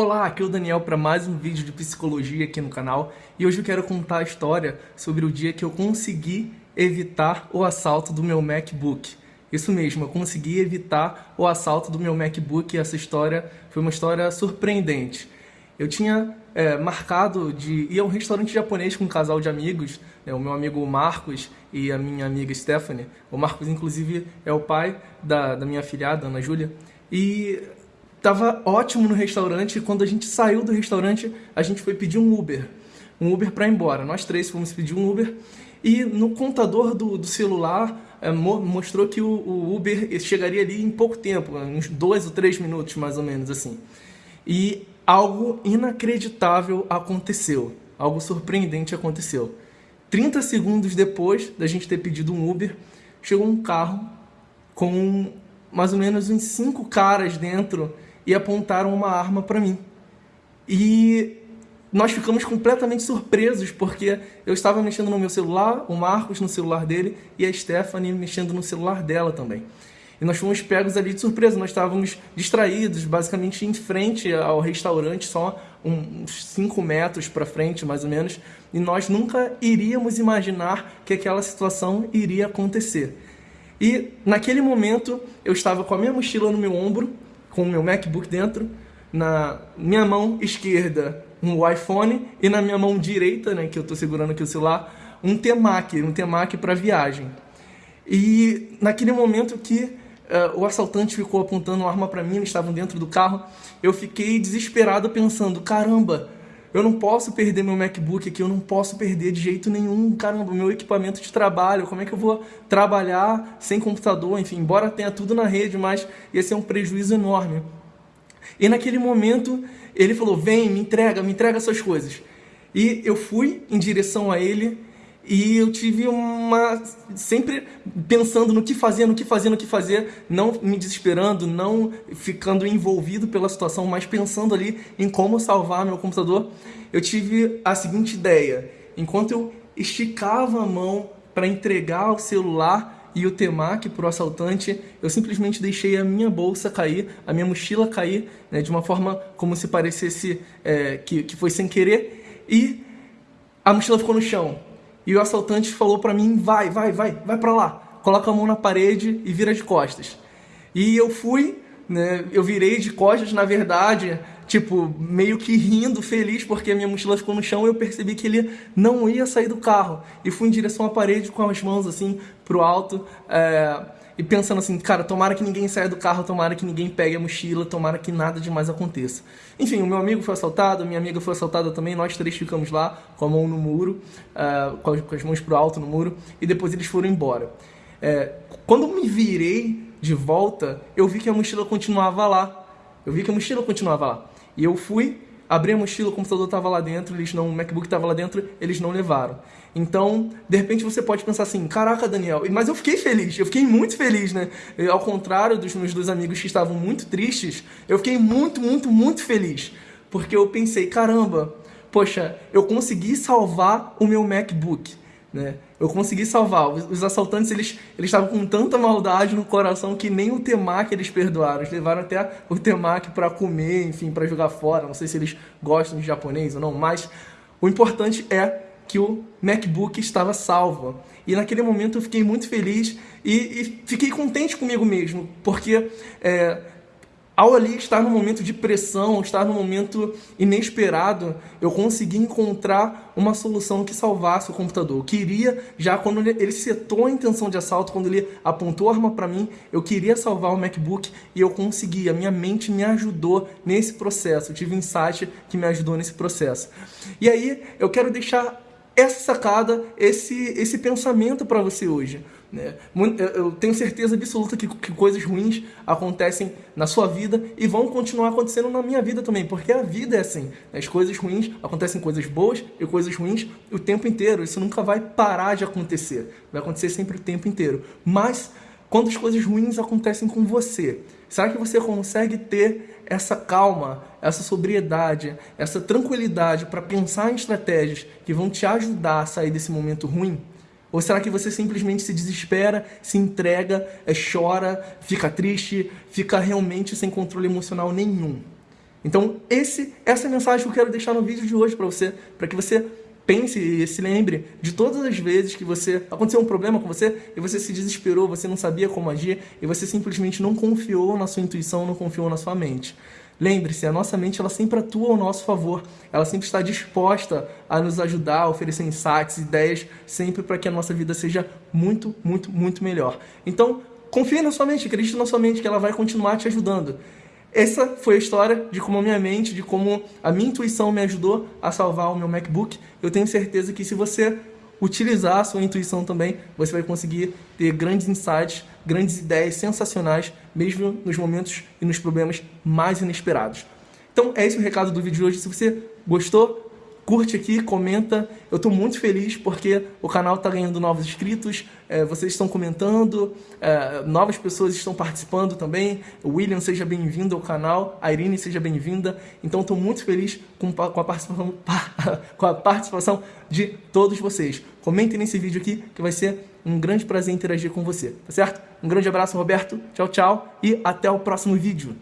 Olá, aqui é o Daniel para mais um vídeo de psicologia aqui no canal e hoje eu quero contar a história sobre o dia que eu consegui evitar o assalto do meu MacBook. Isso mesmo, eu consegui evitar o assalto do meu MacBook e essa história foi uma história surpreendente. Eu tinha é, marcado de ir a um restaurante japonês com um casal de amigos, né, o meu amigo Marcos e a minha amiga Stephanie. O Marcos, inclusive, é o pai da, da minha filhada, Ana Júlia. E Tava ótimo no restaurante quando a gente saiu do restaurante, a gente foi pedir um Uber. Um Uber para ir embora. Nós três fomos pedir um Uber e no contador do, do celular é, mostrou que o, o, Uber chegaria ali em pouco tempo, uns dois ou três minutos mais ou menos assim. E algo inacreditável aconteceu, algo surpreendente aconteceu. 30 segundos depois da gente ter pedido um Uber, chegou um carro com mais ou menos uns cinco caras dentro e apontaram uma arma para mim. E nós ficamos completamente surpresos, porque eu estava mexendo no meu celular, o Marcos no celular dele e a Stephanie mexendo no celular dela também. E nós fomos pegos ali de surpresa, nós estávamos distraídos, basicamente em frente ao restaurante, só uns 5 metros para frente, mais ou menos, e nós nunca iríamos imaginar que aquela situação iria acontecer. E naquele momento eu estava com a minha mochila no meu ombro, com o meu MacBook dentro, na minha mão esquerda um iPhone e na minha mão direita, né, que eu estou segurando aqui o celular, um Temac, um Temac para viagem. E naquele momento que uh, o assaltante ficou apontando uma arma para mim, eles estavam dentro do carro, eu fiquei desesperado pensando, caramba, eu não posso perder meu MacBook aqui, eu não posso perder de jeito nenhum, caramba, meu equipamento de trabalho, como é que eu vou trabalhar sem computador, enfim, embora tenha tudo na rede, mas ia ser um prejuízo enorme. E naquele momento, ele falou, vem, me entrega, me entrega suas coisas. E eu fui em direção a ele, e eu tive uma... sempre pensando no que fazer, no que fazer, no que fazer, não me desesperando, não ficando envolvido pela situação, mas pensando ali em como salvar meu computador. Eu tive a seguinte ideia, enquanto eu esticava a mão para entregar o celular e o Temac para o assaltante, eu simplesmente deixei a minha bolsa cair, a minha mochila cair, né, de uma forma como se parecesse é, que, que foi sem querer, e a mochila ficou no chão. E o assaltante falou para mim, vai, vai, vai, vai para lá. Coloca a mão na parede e vira de costas. E eu fui, né, eu virei de costas, na verdade, tipo, meio que rindo, feliz, porque a minha mochila ficou no chão e eu percebi que ele não ia sair do carro. E fui em direção à parede com as mãos assim, pro alto, é, e pensando assim, cara, tomara que ninguém saia do carro, tomara que ninguém pegue a mochila, tomara que nada demais aconteça. Enfim, o meu amigo foi assaltado, a minha amiga foi assaltada também, nós três ficamos lá com a mão no muro, uh, com, as, com, as, mãos pro alto no muro, e depois eles foram embora. É, quando me virei de volta, eu vi que a mochila continuava lá. Eu vi que a mochila continuava lá. E eu fui abri a mochila, o computador estava lá dentro, eles não, o MacBook estava lá dentro, eles não levaram. Então, de repente você pode pensar assim, caraca, Daniel, mas eu fiquei feliz, eu fiquei muito feliz, né? Ao contrário dos meus dois amigos que estavam muito tristes, eu fiquei muito, muito, muito feliz. Porque eu pensei, caramba, poxa, eu consegui salvar o meu MacBook. Né? Eu consegui salvar. Os assaltantes eles eles estavam com tanta maldade no coração que nem o Temac eles perdoaram. Eles levaram até o Temac para comer, enfim, para jogar fora. Não sei se eles gostam de japonês ou não, mas o importante é que o MacBook estava salvo. E naquele momento eu fiquei muito feliz e, e fiquei contente comigo mesmo, porque é, ao ali estar num momento de pressão, estar num momento inesperado, eu consegui encontrar uma solução que salvasse o computador. Eu queria, já quando ele, ele setou a intenção de assalto, quando ele apontou a arma para mim, eu queria salvar o MacBook e eu consegui. A minha mente me ajudou nesse processo. Eu tive um insight que me ajudou nesse processo. E aí, eu quero deixar essa sacada, esse, esse pensamento para você hoje. Né? Eu tenho certeza absoluta que, que, coisas ruins acontecem na sua vida e vão continuar acontecendo na minha vida também, porque a vida é assim. Né? As coisas ruins acontecem coisas boas e coisas ruins o tempo inteiro. Isso nunca vai parar de acontecer. Vai acontecer sempre o tempo inteiro. Mas quando as coisas ruins acontecem com você, será que você consegue ter essa calma, essa sobriedade, essa tranquilidade para pensar em estratégias que vão te ajudar a sair desse momento ruim? Ou será que você simplesmente se desespera, se entrega, é, chora, fica triste, fica realmente sem controle emocional nenhum? Então, esse, essa é a mensagem que eu quero deixar no vídeo de hoje para você, para que você pense e se lembre de todas as vezes que você aconteceu um problema com você e você se desesperou, você não sabia como agir e você simplesmente não confiou na sua intuição, não confiou na sua mente. Lembre-se, a nossa mente ela sempre atua ao nosso favor, ela sempre está disposta a nos ajudar, a oferecer insights, ideias, sempre para que a nossa vida seja muito, muito, muito melhor. Então, confie na sua mente, acredite na sua mente que ela vai continuar te ajudando. Essa foi a história de como a minha mente, de como a minha intuição me ajudou a salvar o meu MacBook. Eu tenho certeza que se você utilizar a sua intuição também, você vai conseguir ter grandes insights, grandes ideias sensacionais, mesmo nos momentos e nos problemas mais inesperados. Então é esse o recado do vídeo de hoje. Se você gostou, curte aqui, comenta. Eu estou muito feliz porque o canal está ganhando novos inscritos, é, vocês estão comentando, é, novas pessoas estão participando também. O William, seja bem-vindo ao canal. A Irene, seja bem-vinda. Então, estou muito feliz com, com, a participação, com a participação de todos vocês. Comentem nesse vídeo aqui que vai ser um grande prazer interagir com você, tá certo? Um grande abraço, Roberto. Tchau, tchau e até o próximo vídeo.